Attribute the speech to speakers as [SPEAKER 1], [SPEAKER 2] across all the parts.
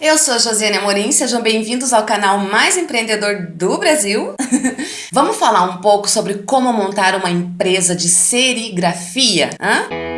[SPEAKER 1] Eu sou Josiane Amorim, sejam bem-vindos ao canal mais empreendedor do Brasil. Vamos falar um pouco sobre como montar uma empresa de serigrafia? Hã?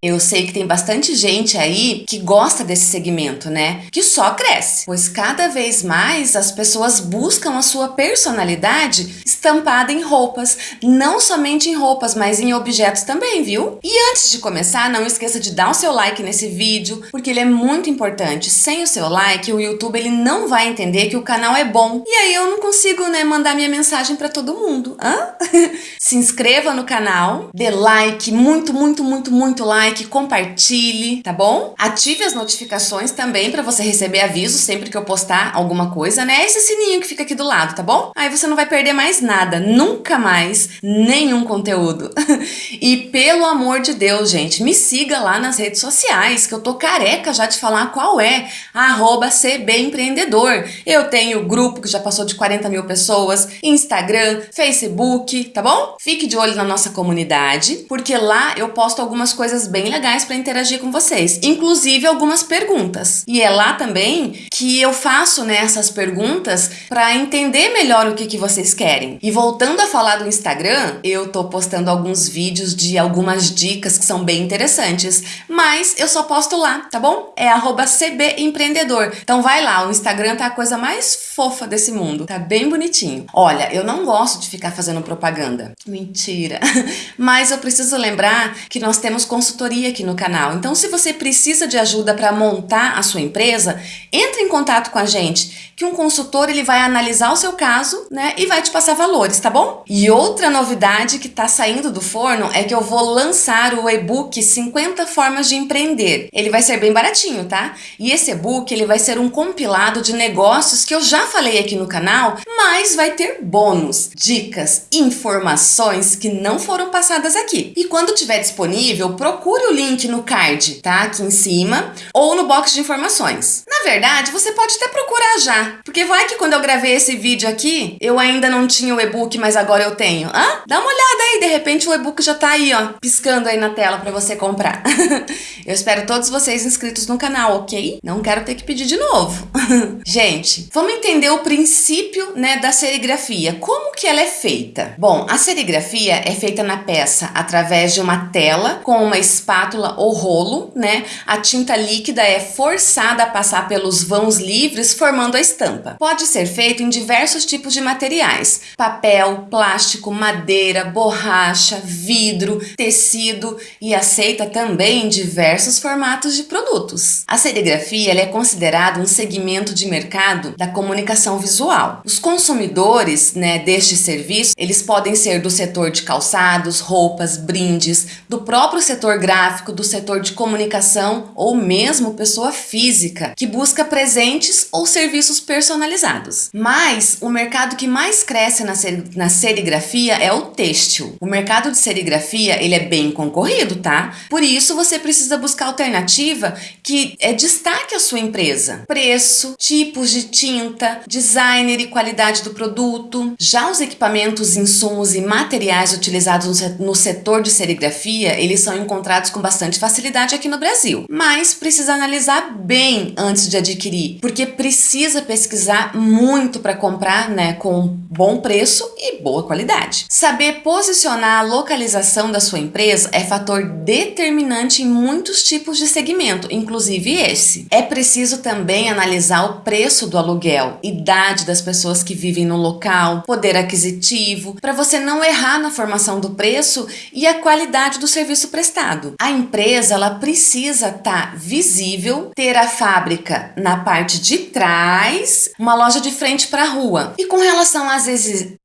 [SPEAKER 1] Eu sei que tem bastante gente aí que gosta desse segmento, né? Que só cresce, pois cada vez mais as pessoas buscam a sua personalidade estampada em roupas, não somente em roupas, mas em objetos também, viu? E antes de começar, não esqueça de dar o seu like nesse vídeo, porque ele é muito importante. Sem o seu like, o YouTube ele não vai entender que o canal é bom. E aí eu não consigo, né, mandar minha mensagem para todo mundo. Hã? Se inscreva no canal, dê like, muito, muito, muito, muito like like, compartilhe, tá bom? Ative as notificações também para você receber aviso sempre que eu postar alguma coisa, né? Esse sininho que fica aqui do lado, tá bom? Aí você não vai perder mais nada, nunca mais, nenhum conteúdo. e pelo amor de Deus, gente, me siga lá nas redes sociais, que eu tô careca já de falar qual é, arroba cbempreendedor. Eu tenho grupo que já passou de 40 mil pessoas, Instagram, Facebook, tá bom? Fique de olho na nossa comunidade, porque lá eu posto algumas coisas bem bem legais para interagir com vocês, inclusive algumas perguntas. E é lá também que eu faço né, essas perguntas para entender melhor o que, que vocês querem. E voltando a falar do Instagram, eu tô postando alguns vídeos de algumas dicas que são bem interessantes, mas eu só posto lá, tá bom? É cbempreendedor. Então vai lá, o Instagram tá a coisa mais fofa desse mundo, tá bem bonitinho. Olha, eu não gosto de ficar fazendo propaganda. Mentira. Mas eu preciso lembrar que nós temos consultoria consultoria aqui no canal. Então, se você precisa de ajuda para montar a sua empresa, entre em contato com a gente, que um consultor ele vai analisar o seu caso, né, e vai te passar valores, tá bom? E outra novidade que está saindo do forno é que eu vou lançar o e-book 50 formas de empreender. Ele vai ser bem baratinho, tá? E esse e-book ele vai ser um compilado de negócios que eu já falei aqui no canal, mas vai ter bônus, dicas, informações que não foram passadas aqui. E quando tiver disponível, procure procure o link no card, tá? Aqui em cima, ou no box de informações. Na verdade, você pode até procurar já, porque vai que quando eu gravei esse vídeo aqui, eu ainda não tinha o e-book, mas agora eu tenho. Hã? Dá uma olhada aí, de repente o e-book já tá aí, ó, piscando aí na tela para você comprar. eu espero todos vocês inscritos no canal, ok? Não quero ter que pedir de novo. Gente, vamos entender o princípio, né, da serigrafia. Como que ela é feita? Bom, a serigrafia é feita na peça através de uma tela com uma espátula ou rolo, né? A tinta líquida é forçada a passar pelos vãos livres, formando a estampa. Pode ser feito em diversos tipos de materiais: papel, plástico, madeira, borracha, vidro, tecido e aceita também diversos formatos de produtos. A serigrafia é considerada um segmento de mercado da comunicação visual. Os consumidores né, deste serviço, eles podem ser do setor de calçados, roupas, brindes, do próprio setor gráfico gráfico, do setor de comunicação ou mesmo pessoa física que busca presentes ou serviços personalizados. Mas o mercado que mais cresce na, ser, na serigrafia é o têxtil. O mercado de serigrafia ele é bem concorrido, tá? Por isso você precisa buscar alternativa que é, destaque a sua empresa. Preço, tipos de tinta, designer e qualidade do produto. Já os equipamentos, insumos e materiais utilizados no setor de serigrafia, eles são encontrados com bastante facilidade aqui no Brasil. Mas precisa analisar bem antes de adquirir, porque precisa pesquisar muito para comprar né, com bom preço e boa qualidade. Saber posicionar a localização da sua empresa é fator determinante em muitos tipos de segmento, inclusive esse. É preciso também analisar o preço do aluguel, idade das pessoas que vivem no local, poder aquisitivo, para você não errar na formação do preço e a qualidade do serviço prestado. A empresa ela precisa estar tá visível, ter a fábrica na parte de trás, uma loja de frente para a rua. E com relação às exigências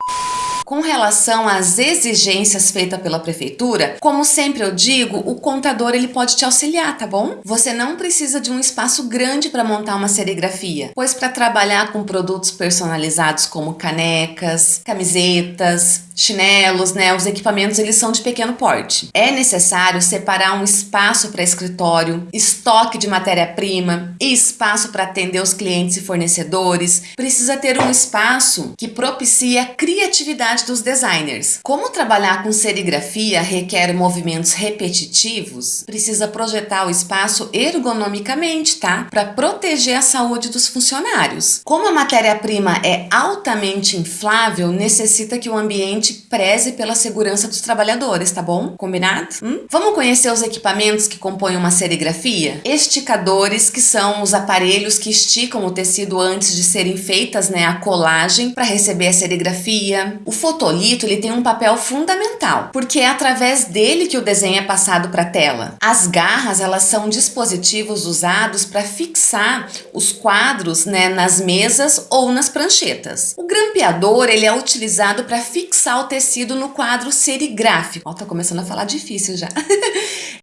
[SPEAKER 1] com relação às exigências feitas pela prefeitura, como sempre eu digo, o contador ele pode te auxiliar, tá bom? Você não precisa de um espaço grande para montar uma serigrafia, pois para trabalhar com produtos personalizados como canecas, camisetas, chinelos, né? Os equipamentos eles são de pequeno porte. É necessário separar um espaço para escritório, estoque de matéria-prima e espaço para atender os clientes e fornecedores. Precisa ter um espaço que propicie a criatividade dos designers. Como trabalhar com serigrafia requer movimentos repetitivos, precisa projetar o espaço ergonomicamente, tá? Para proteger a saúde dos funcionários. Como a matéria-prima é altamente inflável, necessita que o ambiente preze pela segurança dos trabalhadores, tá bom? Combinado? Hum? Vamos conhecer os equipamentos que compõem uma serigrafia? Esticadores, que são os aparelhos que esticam o tecido antes de serem feitas né, a colagem para receber a serigrafia. O fotolito ele tem um papel fundamental, porque é através dele que o desenho é passado para a tela. As garras elas são dispositivos usados para fixar os quadros né, nas mesas ou nas pranchetas. O grampeador ele é utilizado para fixar o tecido no quadro serigráfico. Ó, tá começando a falar difícil já.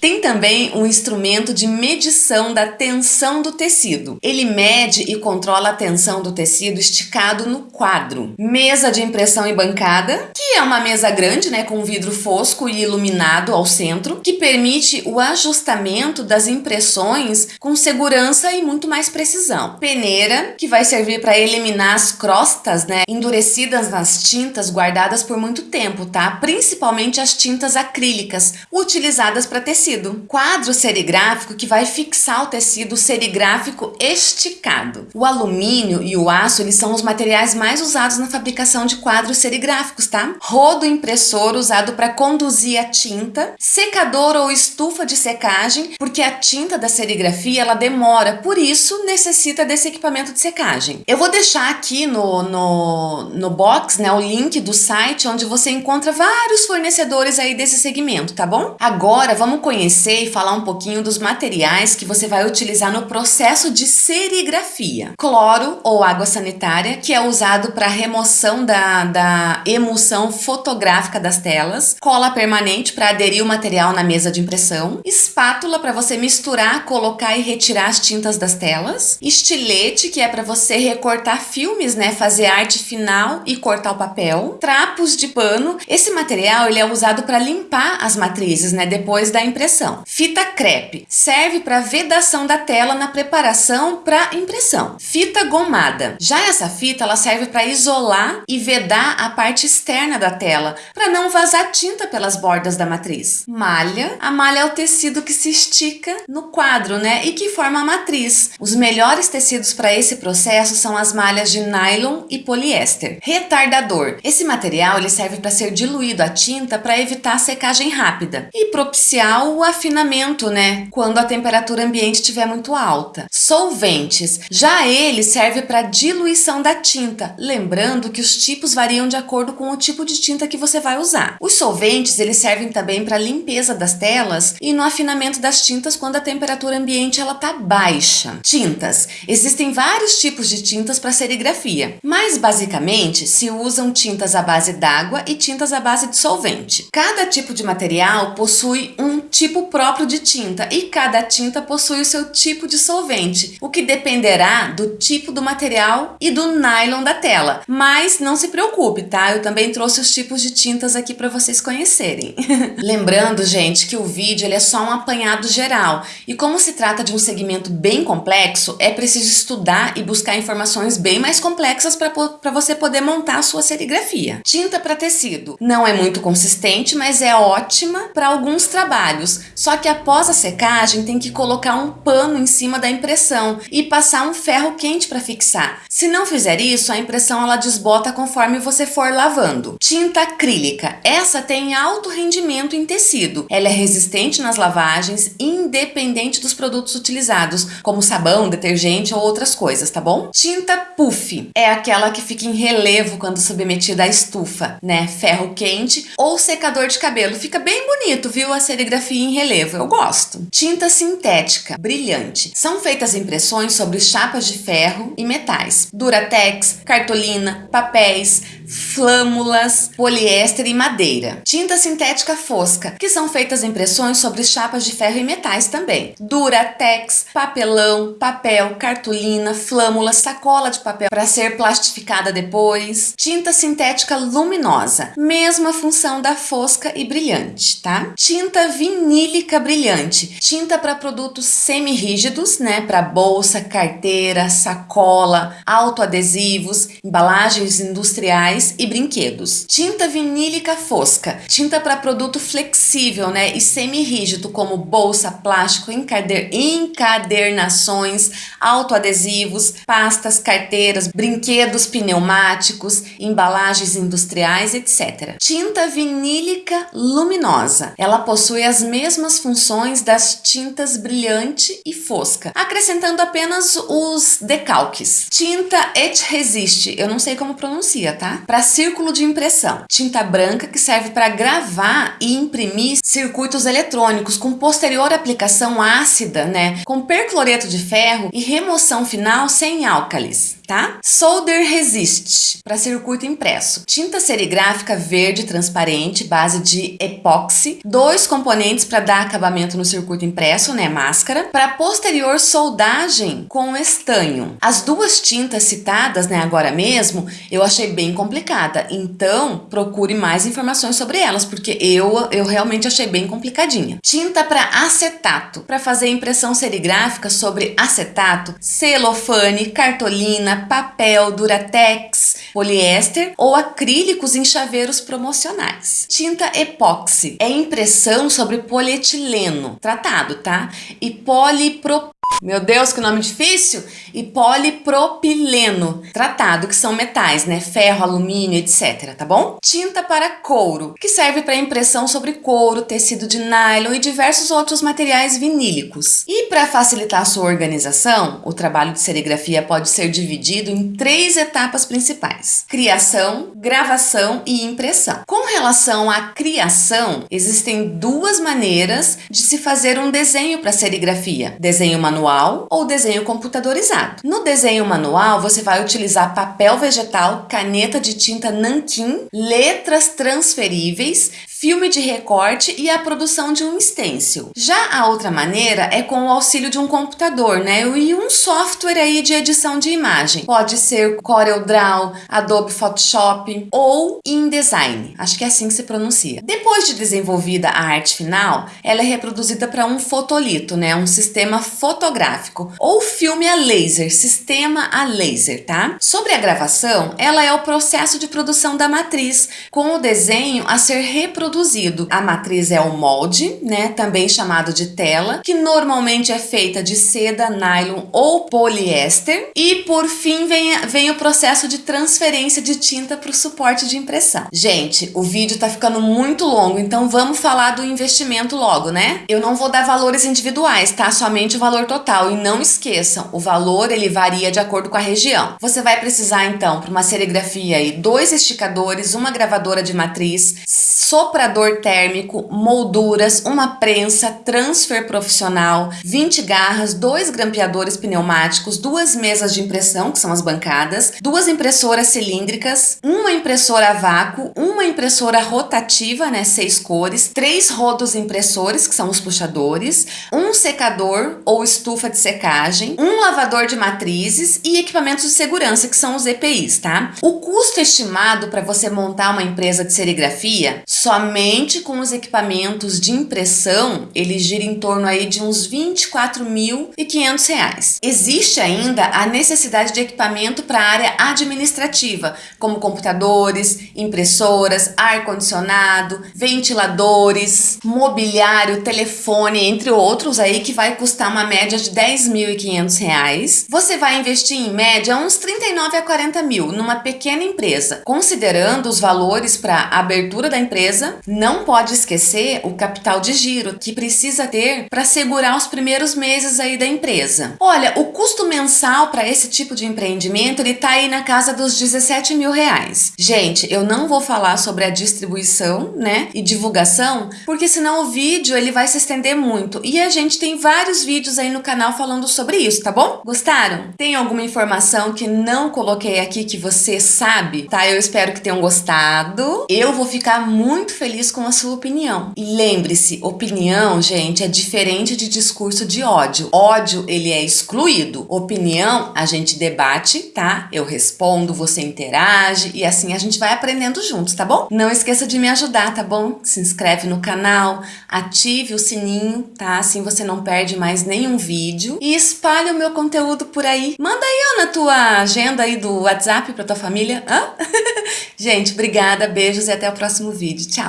[SPEAKER 1] Tem também um instrumento de medição da tensão do tecido. Ele mede e controla a tensão do tecido esticado no quadro. Mesa de impressão e bancada, que é uma mesa grande, né, com vidro fosco e iluminado ao centro, que permite o ajustamento das impressões com segurança e muito mais precisão. Peneira, que vai servir para eliminar as crostas, né, endurecidas nas tintas guardadas por muito tempo, tá? Principalmente as tintas acrílicas, utilizadas para tecido tecido. Quadro serigráfico que vai fixar o tecido serigráfico esticado. O alumínio e o aço eles são os materiais mais usados na fabricação de quadros serigráficos, tá? Rodo impressor usado para conduzir a tinta, secador ou estufa de secagem, porque a tinta da serigrafia ela demora, por isso necessita desse equipamento de secagem. Eu vou deixar aqui no, no, no box né, o link do site onde você encontra vários fornecedores aí desse segmento, tá bom? Agora vamos conhecer conhecer e falar um pouquinho dos materiais que você vai utilizar no processo de serigrafia. Cloro ou água sanitária, que é usado para remoção da, da emulsão fotográfica das telas. Cola permanente para aderir o material na mesa de impressão. Espátula para você misturar, colocar e retirar as tintas das telas. Estilete, que é para você recortar filmes, né? Fazer arte final e cortar o papel. Trapos de pano. Esse material ele é usado para limpar as matrizes, né? Depois da impressão impressão. Fita crepe serve para vedação da tela na preparação para impressão. Fita gomada. Já essa fita ela serve para isolar e vedar a parte externa da tela, para não vazar tinta pelas bordas da matriz. Malha. A malha é o tecido que se estica no quadro, né, e que forma a matriz. Os melhores tecidos para esse processo são as malhas de nylon e poliéster. Retardador. Esse material ele serve para ser diluído a tinta para evitar a secagem rápida e propiciar o afinamento, né? Quando a temperatura ambiente estiver muito alta. Solventes. Já ele serve para diluição da tinta, lembrando que os tipos variam de acordo com o tipo de tinta que você vai usar. Os solventes, eles servem também para limpeza das telas e no afinamento das tintas quando a temperatura ambiente ela tá baixa. Tintas. Existem vários tipos de tintas para serigrafia, mas basicamente se usam tintas à base d'água e tintas à base de solvente. Cada tipo de material possui um tipo próprio de tinta e cada tinta possui o seu tipo de solvente, o que dependerá do tipo do material e do nylon da tela. Mas não se preocupe, tá? Eu também trouxe os tipos de tintas aqui para vocês conhecerem. Lembrando, gente, que o vídeo ele é só um apanhado geral e como se trata de um segmento bem complexo, é preciso estudar e buscar informações bem mais complexas para você poder montar a sua serigrafia. Tinta para tecido não é muito consistente, mas é ótima para alguns trabalhos só que após a secagem tem que colocar um pano em cima da impressão e passar um ferro quente para fixar. Se não fizer isso, a impressão ela desbota conforme você for lavando. Tinta acrílica. Essa tem alto rendimento em tecido. Ela é resistente nas lavagens, independente dos produtos utilizados, como sabão, detergente ou outras coisas, tá bom? Tinta puff. É aquela que fica em relevo quando submetida à estufa, né? Ferro quente ou secador de cabelo. Fica bem bonito, viu? A serigrafia em relevo, eu gosto. Tinta sintética, brilhante. São feitas impressões sobre chapas de ferro e metais. Duratex, cartolina, papéis, flâmulas, poliéster e madeira. Tinta sintética fosca, que são feitas impressões sobre chapas de ferro e metais também. Duratex, papelão, papel, cartolina, flâmula, sacola de papel para ser plastificada depois. Tinta sintética luminosa, mesma função da fosca e brilhante, tá? Tinta vinílica brilhante, tinta para produtos semi-rígidos, né? Para bolsa, carteira, sacola, autoadesivos, embalagens industriais e brinquedos. Tinta vinílica fosca, tinta para produto flexível, né? E semi-rígido, como bolsa, plástico, encadernações, autoadesivos, pastas, carteiras, brinquedos pneumáticos, embalagens industriais, etc. Tinta vinílica luminosa. Ela possui as mesmas funções das tintas brilhante e fosca, acrescentando apenas os decalques. Tinta et resiste, eu não sei como pronuncia, tá? Para círculo de impressão. Tinta branca que serve para gravar e imprimir circuitos eletrônicos com posterior aplicação ácida, né? Com percloreto de ferro e remoção final sem álcalis tá? Solder Resist, para circuito impresso. Tinta serigráfica verde transparente, base de epóxi. Dois componentes para dar acabamento no circuito impresso, né? Máscara. Para posterior soldagem com estanho. As duas tintas citadas, né, agora mesmo, eu achei bem complicada. Então, procure mais informações sobre elas, porque eu, eu realmente achei bem complicadinha. Tinta para acetato, para fazer impressão serigráfica sobre acetato, celofane, cartolina, papel, duratex, poliéster ou acrílicos em chaveiros promocionais. Tinta epóxi é impressão sobre polietileno, tratado, tá? E polipropileno meu Deus, que nome difícil! E polipropileno, tratado, que são metais, né? Ferro, alumínio, etc, tá bom? Tinta para couro, que serve para impressão sobre couro, tecido de nylon e diversos outros materiais vinílicos. E para facilitar a sua organização, o trabalho de serigrafia pode ser dividido em três etapas principais: criação, gravação e impressão. Com relação à criação, existem duas maneiras de se fazer um desenho para serigrafia: desenho manual manual ou desenho computadorizado. No desenho manual, você vai utilizar papel vegetal, caneta de tinta nanquim, letras transferíveis, filme de recorte e a produção de um stencil. Já a outra maneira é com o auxílio de um computador, né? E um software aí de edição de imagem. Pode ser CorelDRAW, Adobe Photoshop ou InDesign. Acho que é assim que se pronuncia. Depois de desenvolvida a arte final, ela é reproduzida para um fotolito, né? Um sistema fotográfico ou filme a laser, sistema a laser, tá? Sobre a gravação, ela é o processo de produção da matriz, com o desenho a ser reproduzido produzido. A matriz é o molde, né, também chamado de tela, que normalmente é feita de seda, nylon ou poliéster. E por fim vem, vem o processo de transferência de tinta para o suporte de impressão. Gente, o vídeo tá ficando muito longo, então vamos falar do investimento logo, né? Eu não vou dar valores individuais, tá? Somente o valor total. E não esqueçam, o valor ele varia de acordo com a região. Você vai precisar então para uma serigrafia aí dois esticadores, uma gravadora de matriz, sopra soprador térmico, molduras, uma prensa, transfer profissional, 20 garras, dois grampeadores pneumáticos, duas mesas de impressão, que são as bancadas, duas impressoras cilíndricas, uma impressora a vácuo, uma impressora rotativa, né, seis cores, três rodos impressores, que são os puxadores, um secador ou estufa de secagem, um lavador de matrizes e equipamentos de segurança, que são os EPIs, tá? O custo estimado para você montar uma empresa de serigrafia, somente somente com os equipamentos de impressão, ele gira em torno aí de uns R$ 24.500. Existe ainda a necessidade de equipamento para a área administrativa, como computadores, impressoras, ar-condicionado, ventiladores, mobiliário, telefone, entre outros aí que vai custar uma média de R$ 10.500. Você vai investir em média uns 39 a 40 mil numa pequena empresa, considerando os valores para abertura da empresa, Não pode esquecer o capital de giro que precisa ter para segurar os primeiros meses aí da empresa. Olha, o custo mensal para esse tipo de empreendimento ele tá aí na casa dos 17 mil reais. Gente, eu não vou falar sobre a distribuição, né, e divulgação, porque senão o vídeo ele vai se estender muito. E a gente tem vários vídeos aí no canal falando sobre isso, tá bom? Gostaram? Tem alguma informação que não coloquei aqui que você sabe? Tá? Eu espero que tenham gostado. Eu vou ficar muito feliz com a sua opinião. E lembre-se, opinião, gente, é diferente de discurso de ódio. Ódio, ele é excluído. Opinião, a gente debate, tá? Eu respondo, você interage e assim a gente vai aprendendo juntos, tá bom? Não esqueça de me ajudar, tá bom? Se inscreve no canal, ative o sininho, tá? Assim você não perde mais nenhum vídeo e espalhe o meu conteúdo por aí. Manda aí, na tua agenda aí do WhatsApp pra tua família. Hã? gente, obrigada, beijos e até o próximo vídeo. Tchau!